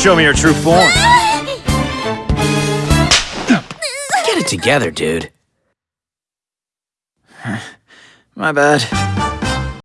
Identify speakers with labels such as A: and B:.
A: Show me your true form.
B: Get it together, dude.
A: My bad.